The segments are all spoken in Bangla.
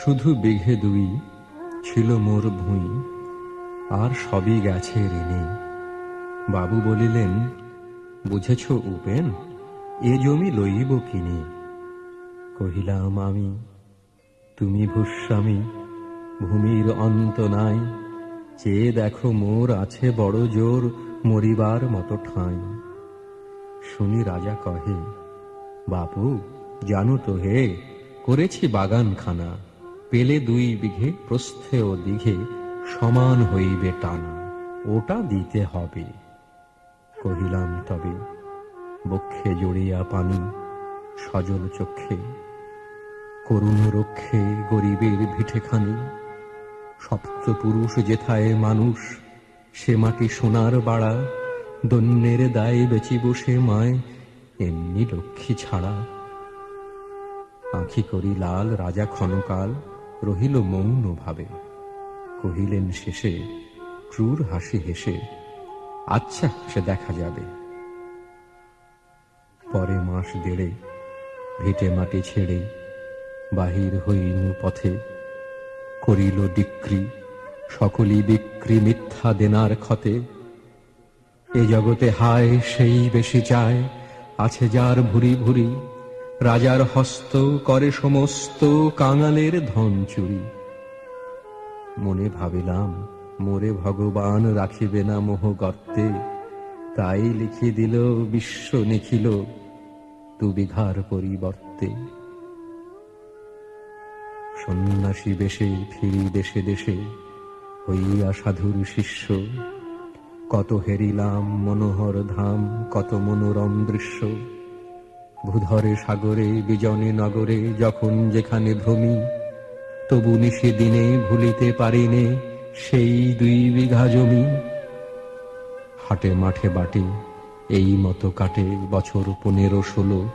শুধু বিঘে দুই ছিল মোর ভুঁই, আর সবই গেছে ঋণে বাবু বলিলেন, বুঝেছ উপেন, এ জমি লইব কিনে? কহিলাম, আমি, তুমি ভূস্বামী, ভূমির অন্ত নাই চেয়ে দেখো মোর আছে বড় জোর মরিবার মতো ঠাঁই। শুনি রাজা কহে, বাপু, জানো তো হে, করেছি বাগানখানা। পেলে দুই বিঘে, প্রস্থে ও দিঘে সমান হইবে টানা, ওটা দিতে হবে। কহিলাম, তবে বক্ষে জড়িয়া পানি, সজল চক্ষে, করুণ রক্ষে গরিবের ভিঠেখানি সপ্ত পুরুষ যেথায় মানুষ, সে মাটি সোনার বাড়া, দন্যের দায়ে বেচি বসে মায়, এমনি লক্ষ্মী ছাড়া। আঁখি করি লাল রাজা ক্ষণকাল রহিল মৌন ভাবে। কহিলেন শেষে, ক্রূর হাসি হেসে আচ্ছা সে দেখা যাবে। পরে মাস দেড়ে, ভিটে মাটি ছেড়ে, বাহির হইনু পথে। করিল ডিক্রি সকলই বিক্রি মিথ্যা দেনার ক্ষতে। এ জগতে হায়, সেই বেশি চায়, আছে যার ভুরি ভুরি। রাজার হস্ত করে সমস্ত কাঙালের ধন চুরি। মনে ভাবিলাম, মোরে ভগবান রাখিবে না মোহ গর্তে। তাই লিখে দিল, বিশ্ব নিখিল বিঘার পরিবর্তে। সন্ন্যাসী বেশে ফিরি দেশে দেশে, হইয়া সাধুর শিষ্য। কত হেরিলাম, মনোহর ধাম, কত মনোরম দৃশ্য। ভূধরে, সাগরে, বিজনে, নগরে, যখন যেখানে ভ্রমি, তবু নিশে দিনে ভুলিতে পারিনে সেই দুই বিঘা জমি। হাটে মাঠে বাটে, এই মতো কাটে বছর পনেরো ষোলো।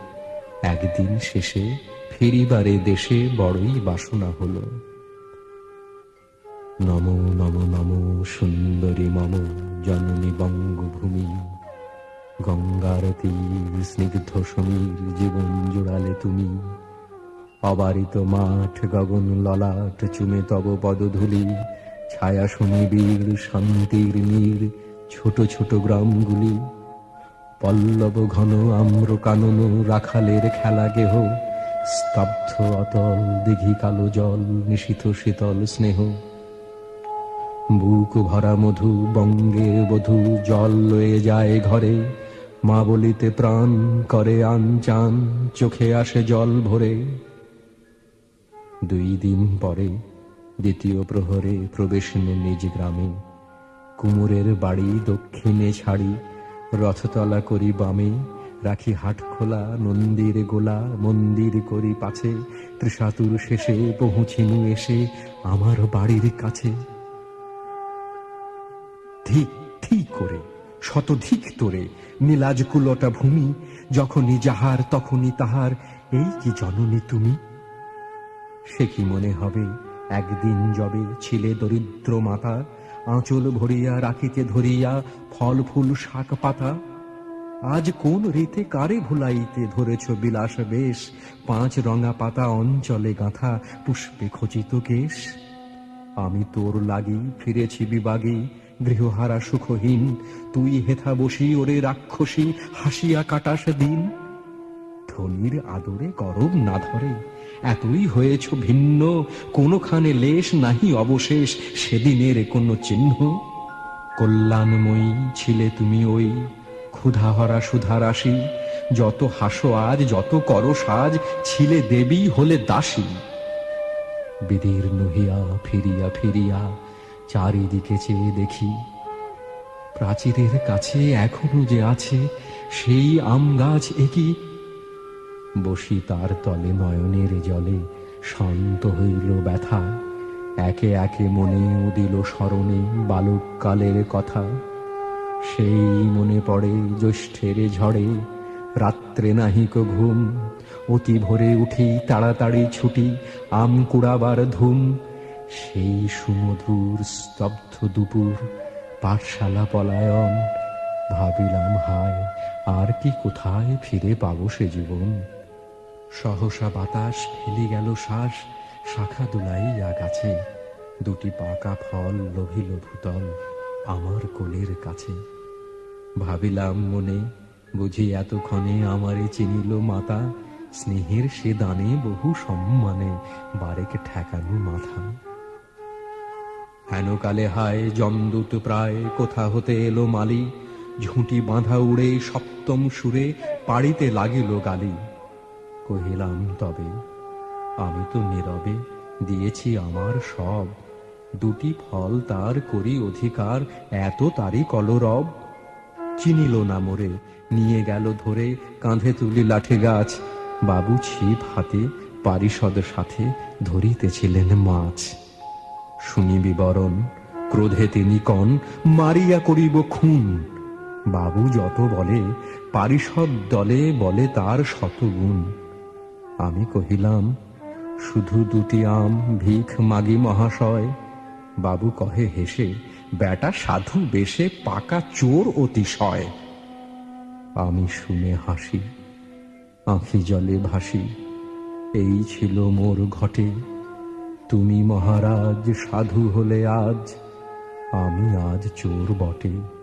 একদিন শেষে ফিরিবারে দেশে বড়ই বাসনা হলো। নম গঙ্গার তীর, স্নিগ্ধ সমীর জীবন জোড়ালে তুমি। অবারিত মাঠ, গগন ললাট, চুমে তব পদধূলি, ছায়া সমীবীর, শান্তির নীর, ছোট ছোট গ্রামগুলি। পল্লব ঘন আম্র কানন রাখালের খেলা গেহ, স্তব্ধ অতল দিঘি কালো জল নিশিত শীতল স্নেহ। বুক ভরা মধু, বঙ্গে বধু জল লয়ে যায় ঘরে মা বলিতে প্রাণ করে আনচান চোখে আসে জল ভরে। দুই দিন পরে দ্বিতীয় প্রহরে প্রবেশ নিজ গ্রামে কুমোরের বাড়ি দক্ষিণে ছাড়ি, রথতলা করি বামে, রাখি হাট খোলা, নন্দির গোলা, মন্দির করি পাছে, ত্রিশাতুর শেষে পৌঁছিনু এসে আমার বাড়ির কাছে। ধিক ঠিক করে শতধিক তোরে। নীলাজ কুলটা ভূমি, যখনই যাহার, তখনই তাহার। এই কি জননী তুমি? সে কি মনে হবে, একদিন যবে ছিলে দরিদ্র মাতা, আঁচল ভরিয়া, রাখিতে ধরিয়া ফল ফুল শাক পাতা? আজ কোন রীতে কারে ভুলাইতে ধরেছ বিলাস বেশ? পাঁচ রঙা পাতা অঞ্চলে গাঁথা, পুষ্পে খচিত কেশ? আমি তোর লাগি ফিরেছি বিবাগী গৃহহারা সুখহীন, তুই হেথা বসি ওরে রাক্ষসী, হাসিয়া কাটাস দিন। ধনির আদরে গরব না ধরে, এতই হয়েছ ভিন্ন, কোনখানে লেশ নাহি অবশেষ, সেদিনের কোনো চিহ্ন। কল্যাণময়ী ছিলে তুমি ওই ক্ষুধাহরা সুধা রাশি যত হাসো আজ, যত করো সাজ, ছিলে দেবী হলে দাসী। বিদীর্ণ হইয়া ফিরিয়া ফিরিয়া চারিদিকে চেয়ে দেখি, প্রাচীরের কাছে এখনও যে আছে সেই আম গাছ একই বসি তার তলে নয়নের জলে শান্ত হইল ব্যথা, একে একে মনে উদিল স্মরণে বালককালের কথা। সেই মনে পড়ে জ্যৈষ্ঠের ঝড়ে, রাত্রে নাহিক ঘুম অতি ভোরে উঠি তাড়াতাড়ি ছুটি, আম কুড়াবার ধুম। সেই সুমধুর স্তব্ধ দুপুর, পাঠশালা পলায়ন, ভাবিলাম হায়, আর কি কোথায় ফিরে পাবো সে জীবন? সহসা বাতাস ফেলি গেল শ্বাস, শাখা দুলাইয়া গাছে, দুটি পাকা ফল লোভিল ভূতল আমার কোলের কাছে। ভাবিলাম মনে, বুঝি এতক্ষণে আমারে চিনিল মাতা, স্নেহের সে দানে বহু সম্মানে বারেক ঠেকানো মাথা। হেন কালে হায় জমদূত প্রায়, কোথা হতে এলো মালি? ঝুঁটি বাঁধা উড়ে সপ্তম সুরে পাড়িতে লাগিল গালি। কহিলাম, তবে আমি তো নীরবে দিয়েছি আমার সব। দুটি ফল তার করি অধিকার, এত তারই কলরব। চিনিল না মোরে, নিয়ে গেল ধরে, কাঁধে তুলি লাঠি গাছ। বাবু ছিপ হাতে, পারিষদ সাথে ধরিতেছিলেন মাছ। শুনি বিবরণ ক্রোধে তিনি কন, মারিয়া করিব খুন। বাবু যত বলে, পারিষদ দলে বলে তার শতগুণ। আমি কহিলাম, শুধু দুটি আম ভিখ মাগি মহাশয়? বাবু কহে হেসে বেটা সাধু বেশে পাকা চোর অতিশয়। আমি শুনে হাসি, আঁখি জলে ভাসি, এই ছিল মোর ঘটে। তুমি মহারাজ সাধু হলে আজ আমি আজ চোর বটে।